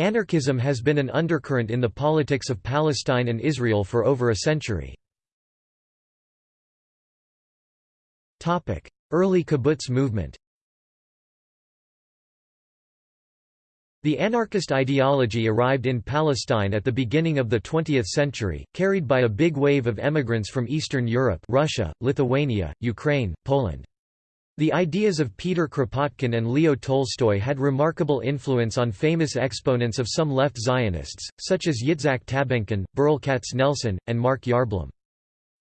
Anarchism has been an undercurrent in the politics of Palestine and Israel for over a century. Early kibbutz movement The anarchist ideology arrived in Palestine at the beginning of the 20th century, carried by a big wave of emigrants from Eastern Europe Russia, Lithuania, Ukraine, Poland. The ideas of Peter Kropotkin and Leo Tolstoy had remarkable influence on famous exponents of some left Zionists, such as Yitzhak Tabenkin, Berl Katznelson, and Mark Yarblum.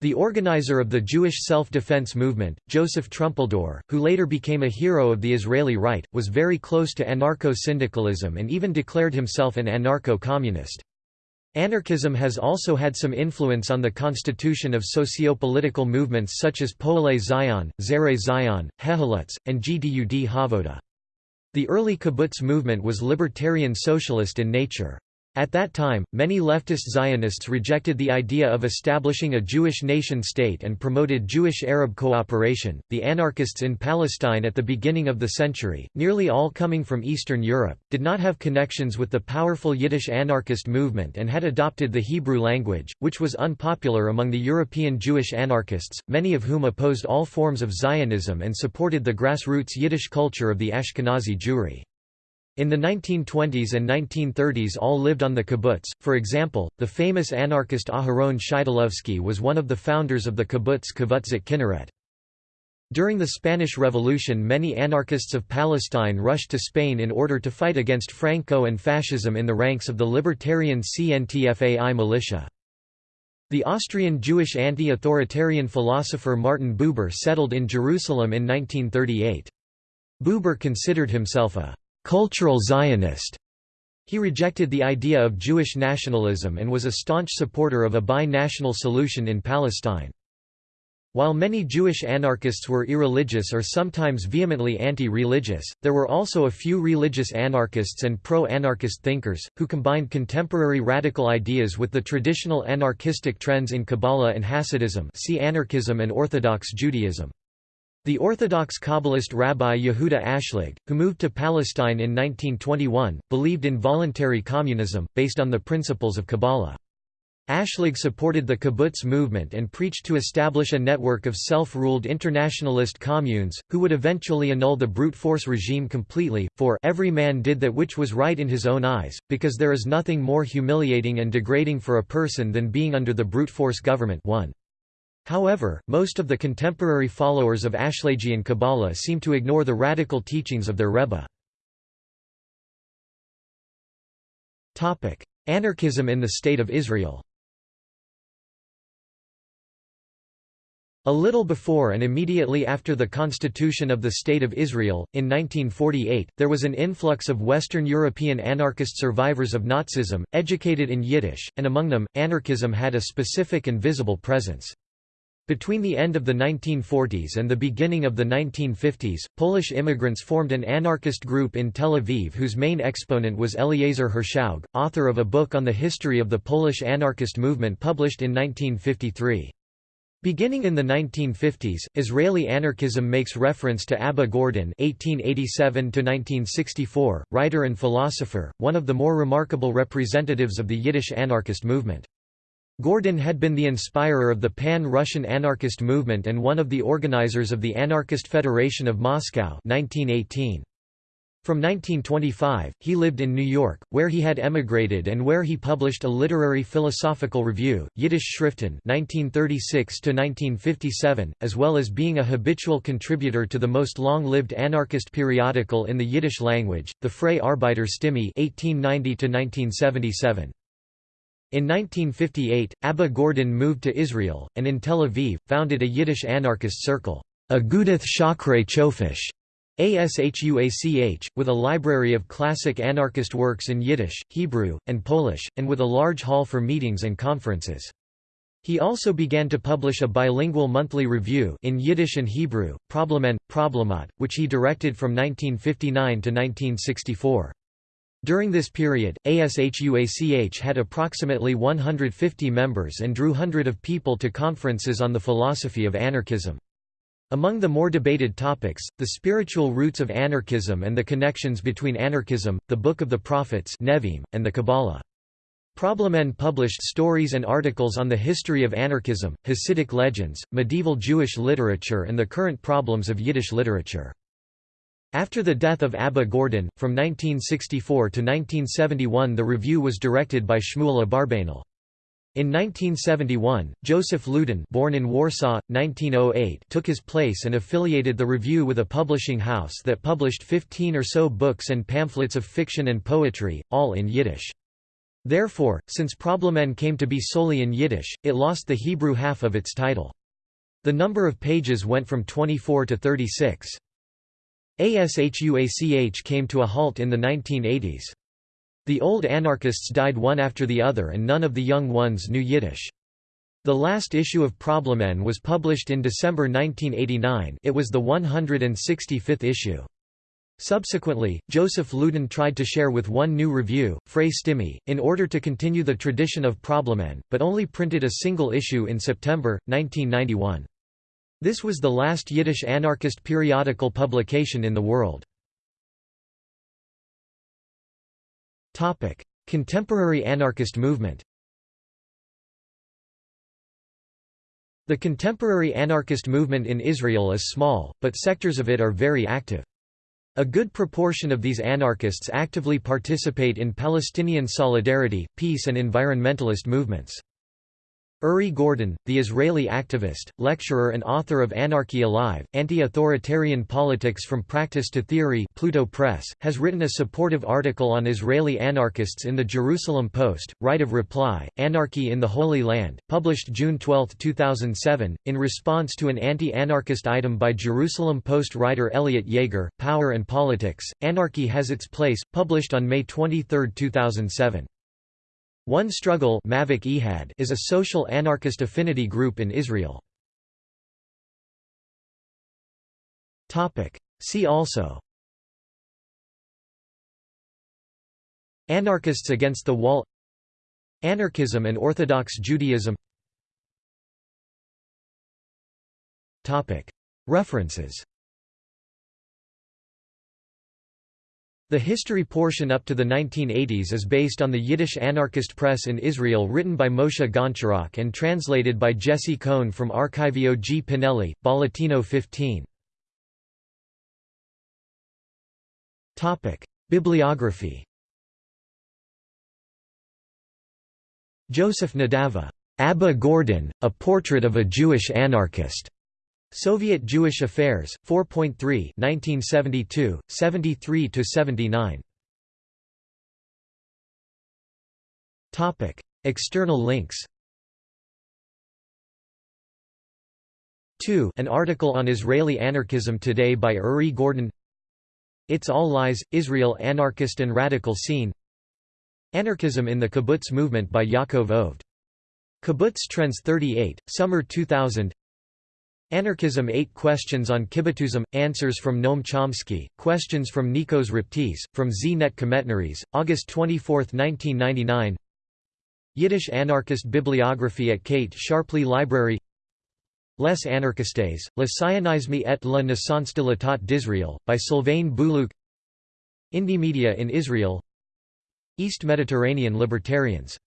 The organizer of the Jewish self-defense movement, Joseph Trumpeldor, who later became a hero of the Israeli right, was very close to anarcho-syndicalism and even declared himself an anarcho-communist. Anarchism has also had some influence on the constitution of socio-political movements such as Poale Zion, Zere Zion, Hehalutz, and Gdud Havoda. The early kibbutz movement was libertarian socialist in nature. At that time, many leftist Zionists rejected the idea of establishing a Jewish nation-state and promoted Jewish-Arab cooperation. The anarchists in Palestine at the beginning of the century, nearly all coming from Eastern Europe, did not have connections with the powerful Yiddish anarchist movement and had adopted the Hebrew language, which was unpopular among the European Jewish anarchists, many of whom opposed all forms of Zionism and supported the grassroots Yiddish culture of the Ashkenazi Jewry. In the 1920s and 1930s all lived on the kibbutz, for example, the famous anarchist Aharon Shidlovsky was one of the founders of the kibbutz Kivutz Kinneret. During the Spanish Revolution many anarchists of Palestine rushed to Spain in order to fight against Franco and fascism in the ranks of the libertarian CNTFAI militia. The Austrian Jewish anti-authoritarian philosopher Martin Buber settled in Jerusalem in 1938. Buber considered himself a cultural Zionist. He rejected the idea of Jewish nationalism and was a staunch supporter of a bi-national solution in Palestine. While many Jewish anarchists were irreligious or sometimes vehemently anti-religious, there were also a few religious anarchists and pro-anarchist thinkers, who combined contemporary radical ideas with the traditional anarchistic trends in Kabbalah and Hasidism see anarchism and Orthodox Judaism. The Orthodox Kabbalist Rabbi Yehuda Ashlag, who moved to Palestine in 1921, believed in voluntary communism, based on the principles of Kabbalah. Ashlag supported the kibbutz movement and preached to establish a network of self-ruled internationalist communes, who would eventually annul the brute force regime completely, for every man did that which was right in his own eyes, because there is nothing more humiliating and degrading for a person than being under the brute force government 1. However, most of the contemporary followers of Ashlagian Kabbalah seem to ignore the radical teachings of their Rebbe. Anarchism in the State of Israel A little before and immediately after the constitution of the State of Israel, in 1948, there was an influx of Western European anarchist survivors of Nazism, educated in Yiddish, and among them, anarchism had a specific and visible presence. Between the end of the 1940s and the beginning of the 1950s, Polish immigrants formed an anarchist group in Tel Aviv whose main exponent was Eliezer Hirschauge, author of a book on the history of the Polish anarchist movement published in 1953. Beginning in the 1950s, Israeli anarchism makes reference to Abba Gordin (1887–1964), writer and philosopher, one of the more remarkable representatives of the Yiddish anarchist movement. Gordin had been the inspirer of the Pan-Russian anarchist movement and one of the organizers of the Anarchist Federation of Moscow 1918. From 1925, he lived in New York, where he had emigrated and where he published a literary philosophical review, Yiddish Schriften 1936–1957, as well as being a habitual contributor to the most long-lived anarchist periodical in the Yiddish language, the Freie Arbeiter Stimme 1890–1977. In 1958, Abba Gordin moved to Israel, and in Tel Aviv, founded a Yiddish anarchist circle, Agudath Shachrei Chofish, ASHUACH, with a library of classic anarchist works in Yiddish, Hebrew, and Polish, and with a large hall for meetings and conferences. He also began to publish a bilingual monthly review in Yiddish and Hebrew, Problemen, Problemat, which he directed from 1959 to 1964. During this period, ASHUACH had approximately 150 members and drew hundred of people to conferences on the philosophy of anarchism. Among the more debated topics, the spiritual roots of anarchism and the connections between anarchism, the Book of the Prophets Nevi'im, and the Kabbalah. Problemen published stories and articles on the history of anarchism, Hasidic legends, medieval Jewish literature and the current problems of Yiddish literature. After the death of Abba Gordin, from 1964 to 1971 the review was directed by Shmuel Abarbanel. In 1971, Joseph Luden born in Warsaw, 1908 took his place and affiliated the review with a publishing house that published 15 or so books and pamphlets of fiction and poetry, all in Yiddish. Therefore, since Problemen came to be solely in Yiddish, it lost the Hebrew half of its title. The number of pages went from 24 to 36. ASHUACH came to a halt in the 1980s. The old anarchists died one after the other and none of the young ones knew Yiddish. The last issue of Problemen was published in December 1989 it was the 165th issue. Subsequently, Joseph Luden tried to share with one new review, Frey Stimme, in order to continue the tradition of Problemen, but only printed a single issue in September, 1991. This was the last Yiddish anarchist periodical publication in the world. Contemporary anarchist movement The contemporary anarchist movement in Israel is small, but sectors of it are very active. A good proportion of these anarchists actively participate in Palestinian solidarity, peace and environmentalist movements. Uri Gordon, the Israeli activist, lecturer and author of Anarchy Alive, Anti-Authoritarian Politics from Practice to Theory Pluto Press, has written a supportive article on Israeli anarchists in the Jerusalem Post, Right of Reply, Anarchy in the Holy Land, published June 12, 2007, in response to an anti-anarchist item by Jerusalem Post writer Elliot Jaeger, Power and Politics, Anarchy Has Its Place, published on May 23, 2007. One Struggle is a social anarchist affinity group in Israel. See also. Anarchists against the wall. Anarchism and Orthodox Judaism. References The history portion up to the 1980s is based on the Yiddish anarchist press in Israel written by Moshe Goncharok and translated by Jesse Cohn from Archivio G. Pinelli, Bolletino 15. Bibliography Joseph Nadava, Abba Gordin, A Portrait of a Jewish Anarchist. Soviet Jewish Affairs, 4.3 1972, 73–79 External links. 2 An article on Israeli anarchism today by Uri Gordon. It's All Lies, Israel Anarchist and Radical Scene. Anarchism in the Kibbutz Movement by Yaakov Oved. Kibbutz Trends 38, Summer 2000 Anarchism 8 Questions on Kibbutzism, Answers from Noam Chomsky, Questions from Nikos Raptis, from Z-Net Kometnaries, August 24, 1999 Yiddish anarchist bibliography at Kate Sharpley Library. Les anarchistes, le sionisme et la naissance de l'État d'Israël, by Sylvain Boulouque Indie media in Israel. East Mediterranean libertarians